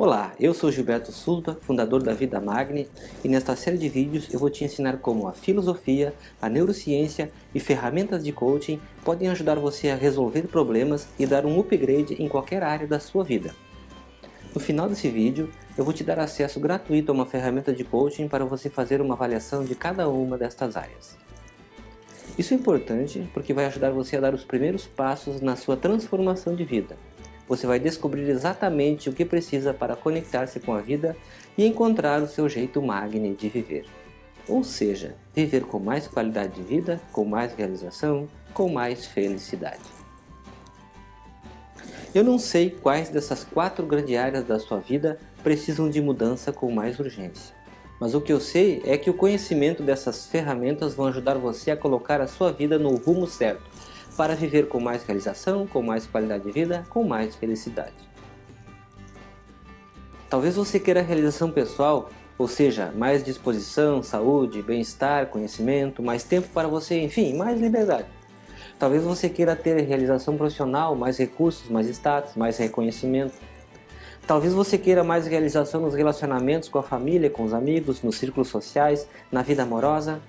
Olá, eu sou Gilberto Sulba, fundador da Vida Magni, e nesta série de vídeos eu vou te ensinar como a filosofia, a neurociência e ferramentas de coaching podem ajudar você a resolver problemas e dar um upgrade em qualquer área da sua vida. No final desse vídeo, eu vou te dar acesso gratuito a uma ferramenta de coaching para você fazer uma avaliação de cada uma destas áreas. Isso é importante porque vai ajudar você a dar os primeiros passos na sua transformação de vida você vai descobrir exatamente o que precisa para conectar-se com a vida e encontrar o seu jeito magni de viver. Ou seja, viver com mais qualidade de vida, com mais realização, com mais felicidade. Eu não sei quais dessas quatro grandes áreas da sua vida precisam de mudança com mais urgência. Mas o que eu sei é que o conhecimento dessas ferramentas vão ajudar você a colocar a sua vida no rumo certo, para viver com mais realização, com mais qualidade de vida, com mais felicidade. Talvez você queira realização pessoal, ou seja, mais disposição, saúde, bem-estar, conhecimento, mais tempo para você, enfim, mais liberdade. Talvez você queira ter realização profissional, mais recursos, mais status, mais reconhecimento. Talvez você queira mais realização nos relacionamentos com a família, com os amigos, nos círculos sociais, na vida amorosa,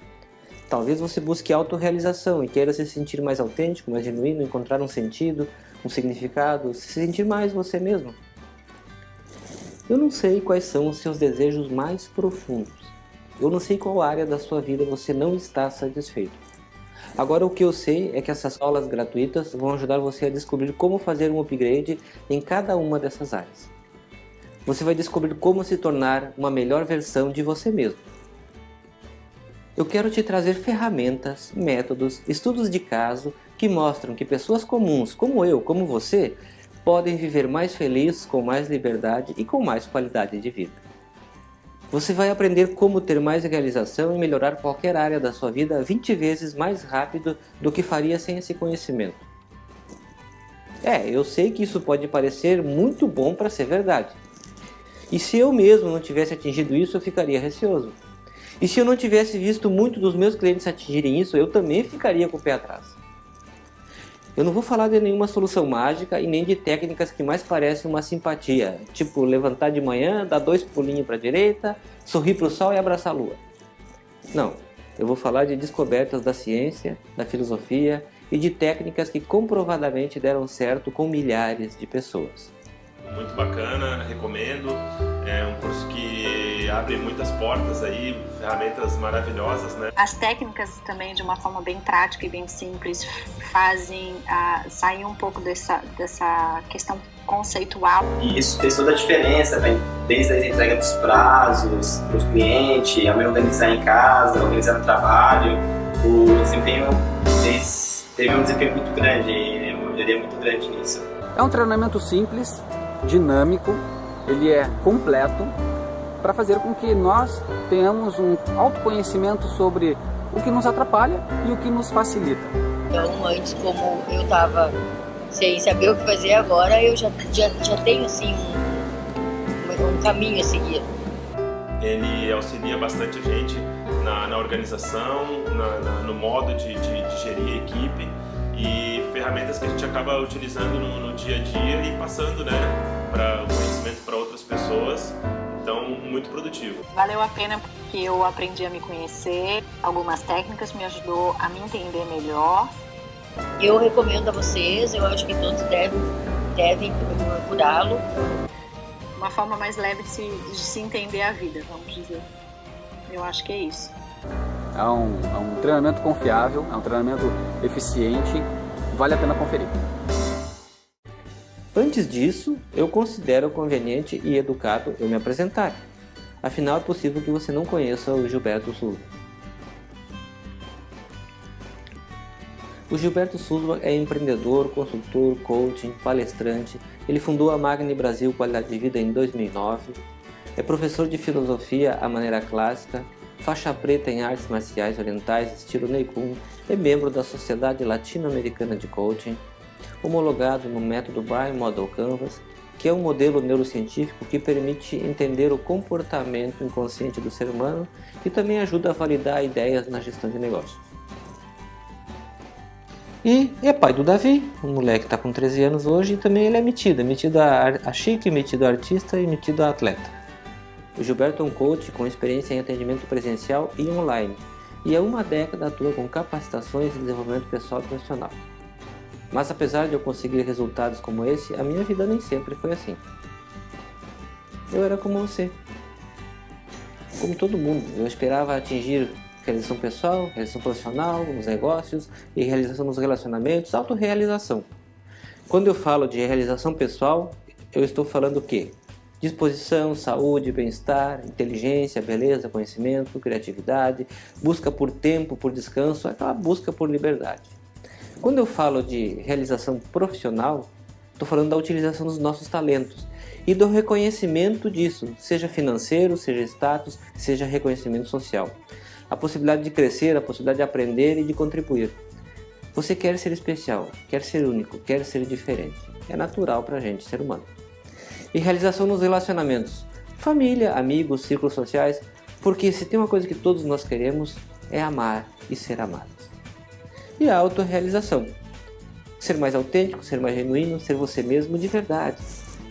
Talvez você busque autorrealização e queira se sentir mais autêntico, mais genuíno, encontrar um sentido, um significado, se sentir mais você mesmo. Eu não sei quais são os seus desejos mais profundos. Eu não sei qual área da sua vida você não está satisfeito. Agora o que eu sei é que essas aulas gratuitas vão ajudar você a descobrir como fazer um upgrade em cada uma dessas áreas. Você vai descobrir como se tornar uma melhor versão de você mesmo eu quero te trazer ferramentas, métodos, estudos de caso que mostram que pessoas comuns, como eu, como você, podem viver mais felizes, com mais liberdade e com mais qualidade de vida. Você vai aprender como ter mais realização e melhorar qualquer área da sua vida 20 vezes mais rápido do que faria sem esse conhecimento. É, eu sei que isso pode parecer muito bom para ser verdade. E se eu mesmo não tivesse atingido isso, eu ficaria receoso. E se eu não tivesse visto muito dos meus clientes atingirem isso, eu também ficaria com o pé atrás. Eu não vou falar de nenhuma solução mágica e nem de técnicas que mais parecem uma simpatia, tipo levantar de manhã, dar dois pulinhos para a direita, sorrir para o sol e abraçar a lua. Não, eu vou falar de descobertas da ciência, da filosofia e de técnicas que comprovadamente deram certo com milhares de pessoas. Muito bacana, recomendo. É um curso que abre muitas portas aí, ferramentas maravilhosas, né? As técnicas também, de uma forma bem prática e bem simples, fazem uh, sair um pouco dessa, dessa questão conceitual. E isso fez toda a diferença, né? desde a entrega dos prazos para o cliente, a me organizar em casa, organizar no trabalho. O desempenho teve um desempenho muito grande, uma melhoria muito grande nisso. É um treinamento simples, dinâmico, ele é completo para fazer com que nós tenhamos um autoconhecimento sobre o que nos atrapalha e o que nos facilita. Então, antes, como eu estava sem saber o que fazer agora, eu já, já, já tenho assim um, um caminho a seguir. Ele auxilia bastante a gente na, na organização, na, na, no modo de, de, de gerir a equipe e ferramentas que a gente acaba utilizando no, no dia a dia e passando né, para o conhecimento para outras pessoas. Então, muito produtivo. Valeu a pena porque eu aprendi a me conhecer, algumas técnicas me ajudou a me entender melhor. Eu recomendo a vocês, eu acho que todos devem, devem procurá-lo. Uma forma mais leve de se, de se entender a vida, vamos dizer. Eu acho que é isso. É um, é um treinamento confiável, é um treinamento eficiente, vale a pena conferir. Antes disso, eu considero conveniente e educado eu me apresentar. Afinal, é possível que você não conheça o Gilberto Souza. O Gilberto Souza é empreendedor, consultor, coaching, palestrante. Ele fundou a Magni Brasil Qualidade de Vida em 2009. É professor de filosofia à maneira clássica, faixa preta em artes marciais orientais estilo Neikun, é membro da Sociedade Latino-Americana de Coaching, homologado no método Brain Model Canvas, que é um modelo neurocientífico que permite entender o comportamento inconsciente do ser humano e também ajuda a validar ideias na gestão de negócios. E é pai do Davi, um moleque que está com 13 anos hoje, e também ele é metido, é metido a, a chique, metido a artista e metido a atleta. O Gilberto é um coach com experiência em atendimento presencial e online, e há uma década atua com capacitações e desenvolvimento pessoal e profissional. Mas apesar de eu conseguir resultados como esse, a minha vida nem sempre foi assim. Eu era como você. Como todo mundo, eu esperava atingir realização pessoal, realização profissional, nos negócios e realização nos relacionamentos, autorrealização. Quando eu falo de realização pessoal, eu estou falando o quê? Disposição, saúde, bem-estar, inteligência, beleza, conhecimento, criatividade, busca por tempo, por descanso, aquela busca por liberdade. Quando eu falo de realização profissional, estou falando da utilização dos nossos talentos e do reconhecimento disso, seja financeiro, seja status, seja reconhecimento social. A possibilidade de crescer, a possibilidade de aprender e de contribuir. Você quer ser especial, quer ser único, quer ser diferente. É natural para a gente, ser humano e realização nos relacionamentos, família, amigos, círculos sociais, porque se tem uma coisa que todos nós queremos é amar e ser amados. E a autorrealização, ser mais autêntico, ser mais genuíno, ser você mesmo de verdade,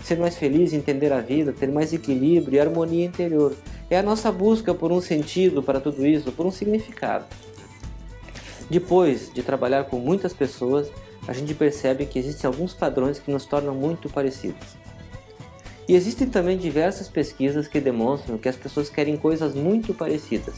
ser mais feliz, entender a vida, ter mais equilíbrio e harmonia interior. É a nossa busca por um sentido para tudo isso, por um significado. Depois de trabalhar com muitas pessoas, a gente percebe que existem alguns padrões que nos tornam muito parecidos. E existem também diversas pesquisas que demonstram que as pessoas querem coisas muito parecidas.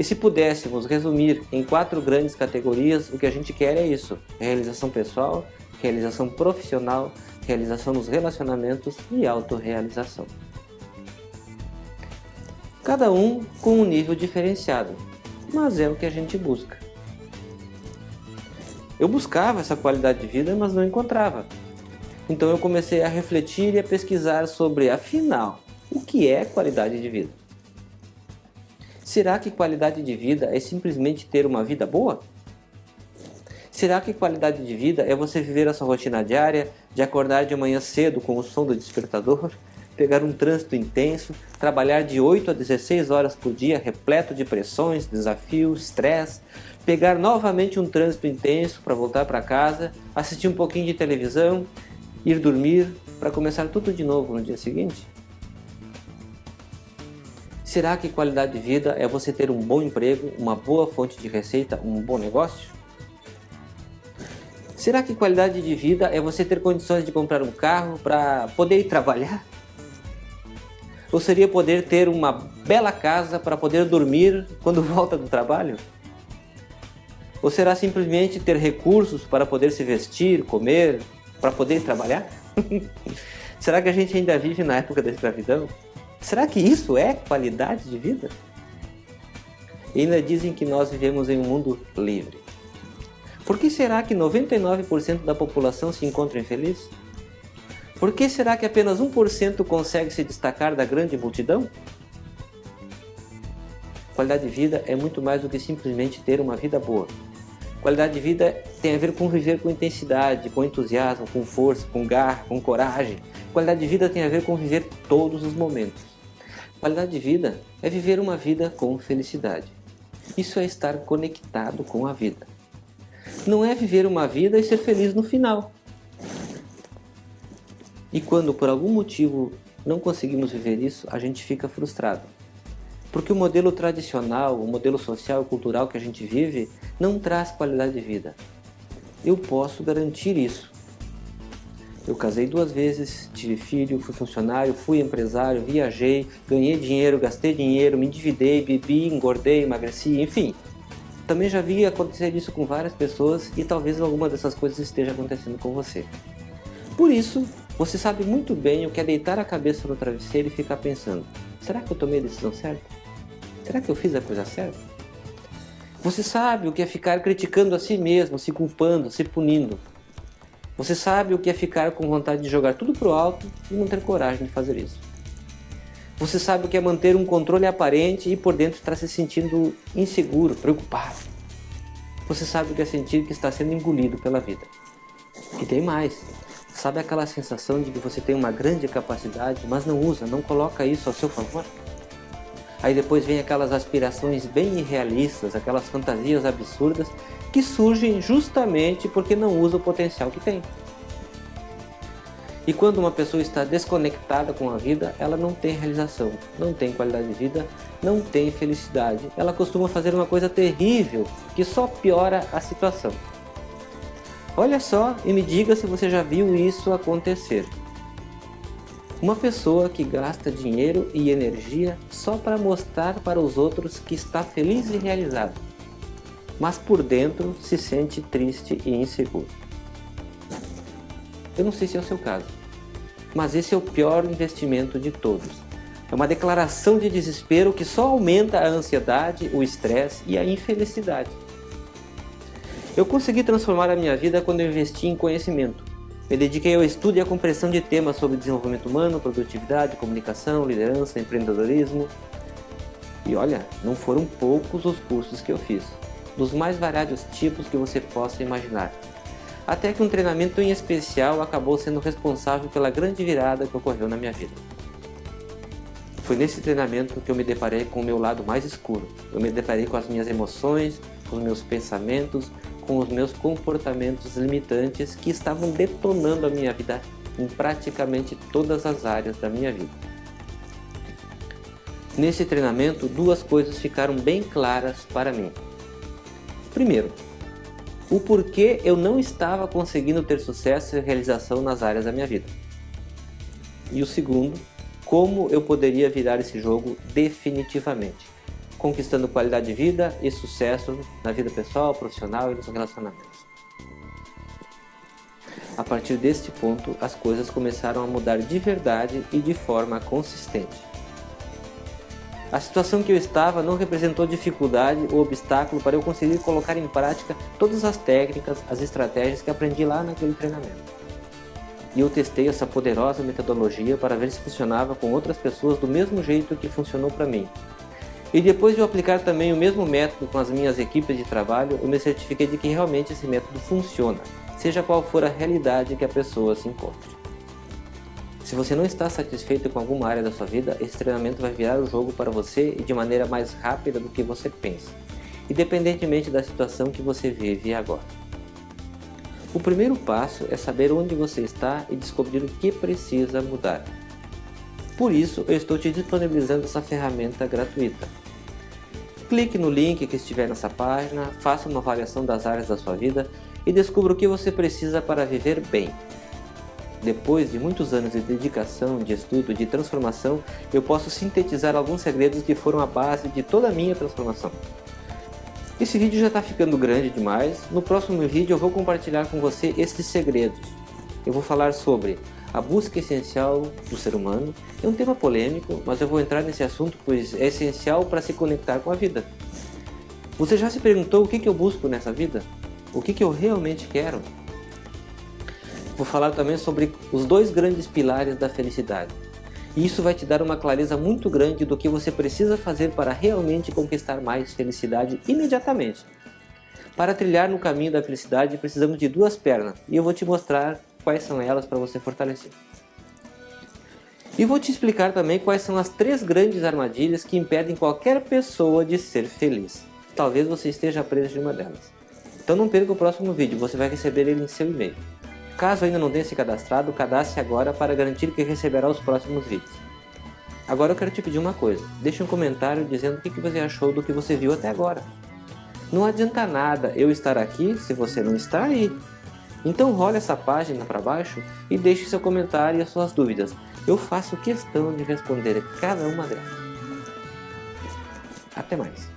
E se pudéssemos resumir em quatro grandes categorias, o que a gente quer é isso: realização pessoal, realização profissional, realização nos relacionamentos e autorrealização. Cada um com um nível diferenciado, mas é o que a gente busca. Eu buscava essa qualidade de vida, mas não encontrava. Então eu comecei a refletir e a pesquisar sobre, afinal, o que é qualidade de vida? Será que qualidade de vida é simplesmente ter uma vida boa? Será que qualidade de vida é você viver a sua rotina diária, de acordar de manhã cedo com o som do despertador, pegar um trânsito intenso, trabalhar de 8 a 16 horas por dia repleto de pressões, desafios, estresse, pegar novamente um trânsito intenso para voltar para casa, assistir um pouquinho de televisão, ir dormir para começar tudo de novo no dia seguinte? Será que qualidade de vida é você ter um bom emprego, uma boa fonte de receita, um bom negócio? Será que qualidade de vida é você ter condições de comprar um carro para poder ir trabalhar? Ou seria poder ter uma bela casa para poder dormir quando volta do trabalho? Ou será simplesmente ter recursos para poder se vestir, comer, para poder trabalhar? Será que a gente ainda vive na época da escravidão? Será que isso é qualidade de vida? E ainda dizem que nós vivemos em um mundo livre. Por que será que 99% da população se encontra infeliz? Por que será que apenas 1% consegue se destacar da grande multidão? Qualidade de vida é muito mais do que simplesmente ter uma vida boa. Qualidade de vida tem a ver com viver com intensidade, com entusiasmo, com força, com garra, com coragem. Qualidade de vida tem a ver com viver todos os momentos. Qualidade de vida é viver uma vida com felicidade. Isso é estar conectado com a vida. Não é viver uma vida e ser feliz no final. E quando por algum motivo não conseguimos viver isso, a gente fica frustrado. Porque o modelo tradicional, o modelo social e cultural que a gente vive não traz qualidade de vida. Eu posso garantir isso. Eu casei duas vezes, tive filho, fui funcionário, fui empresário, viajei, ganhei dinheiro, gastei dinheiro, me endividei, bebi, engordei, emagreci, enfim. Também já vi acontecer isso com várias pessoas e talvez alguma dessas coisas esteja acontecendo com você. Por isso, você sabe muito bem o que é deitar a cabeça no travesseiro e ficar pensando: será que eu tomei a decisão certa? Será que eu fiz a coisa certa? Você sabe o que é ficar criticando a si mesmo, se culpando, se punindo. Você sabe o que é ficar com vontade de jogar tudo pro alto e não ter coragem de fazer isso. Você sabe o que é manter um controle aparente e por dentro estar se sentindo inseguro, preocupado. Você sabe o que é sentir que está sendo engolido pela vida. E tem mais. Sabe aquela sensação de que você tem uma grande capacidade, mas não usa, não coloca isso ao seu favor? Aí depois vem aquelas aspirações bem irrealistas, aquelas fantasias absurdas que surgem justamente porque não usa o potencial que tem. E quando uma pessoa está desconectada com a vida, ela não tem realização, não tem qualidade de vida, não tem felicidade. Ela costuma fazer uma coisa terrível que só piora a situação. Olha só e me diga se você já viu isso acontecer. Uma pessoa que gasta dinheiro e energia só para mostrar para os outros que está feliz e realizado, mas por dentro se sente triste e inseguro. Eu não sei se é o seu caso, mas esse é o pior investimento de todos. É uma declaração de desespero que só aumenta a ansiedade, o estresse e a infelicidade. Eu consegui transformar a minha vida quando eu investi em conhecimento. Me dediquei ao estudo e à compreensão de temas sobre desenvolvimento humano, produtividade, comunicação, liderança, empreendedorismo. E olha, não foram poucos os cursos que eu fiz, dos mais variados tipos que você possa imaginar até que um treinamento em especial acabou sendo responsável pela grande virada que ocorreu na minha vida. Foi nesse treinamento que eu me deparei com o meu lado mais escuro. Eu me deparei com as minhas emoções, com os meus pensamentos, com os meus comportamentos limitantes que estavam detonando a minha vida em praticamente todas as áreas da minha vida. Nesse treinamento, duas coisas ficaram bem claras para mim. Primeiro, o porquê eu não estava conseguindo ter sucesso e realização nas áreas da minha vida. E o segundo, como eu poderia virar esse jogo definitivamente, conquistando qualidade de vida e sucesso na vida pessoal, profissional e nos relacionamentos. A partir deste ponto, as coisas começaram a mudar de verdade e de forma consistente. A situação que eu estava não representou dificuldade ou obstáculo para eu conseguir colocar em prática todas as técnicas, as estratégias que aprendi lá naquele treinamento. E eu testei essa poderosa metodologia para ver se funcionava com outras pessoas do mesmo jeito que funcionou para mim. E depois de eu aplicar também o mesmo método com as minhas equipes de trabalho, eu me certifiquei de que realmente esse método funciona, seja qual for a realidade que a pessoa se encontre. Se você não está satisfeito com alguma área da sua vida, esse treinamento vai virar o jogo para você e de maneira mais rápida do que você pensa, independentemente da situação que você vive agora. O primeiro passo é saber onde você está e descobrir o que precisa mudar. Por isso, eu estou te disponibilizando essa ferramenta gratuita. Clique no link que estiver nessa página, faça uma avaliação das áreas da sua vida e descubra o que você precisa para viver bem. Depois de muitos anos de dedicação, de estudo, de transformação, eu posso sintetizar alguns segredos que foram a base de toda a minha transformação. Esse vídeo já está ficando grande demais, no próximo vídeo eu vou compartilhar com você esses segredos. Eu vou falar sobre a busca essencial do ser humano, é um tema polêmico, mas eu vou entrar nesse assunto pois é essencial para se conectar com a vida. Você já se perguntou o que, que eu busco nessa vida? O que, que eu realmente quero? Vou falar também sobre os dois grandes pilares da felicidade. E isso vai te dar uma clareza muito grande do que você precisa fazer para realmente conquistar mais felicidade imediatamente. Para trilhar no caminho da felicidade precisamos de duas pernas e eu vou te mostrar quais são elas para você fortalecer. E vou te explicar também quais são as três grandes armadilhas que impedem qualquer pessoa de ser feliz. Talvez você esteja preso de uma delas. Então não perca o próximo vídeo, você vai receber ele em seu e-mail. Caso ainda não tenha se cadastrado, cadastre agora para garantir que receberá os próximos vídeos. Agora eu quero te pedir uma coisa, deixe um comentário dizendo o que você achou do que você viu até agora. Não adianta nada eu estar aqui se você não está aí. Então role essa página para baixo e deixe seu comentário e as suas dúvidas. Eu faço questão de responder cada uma delas. Até mais.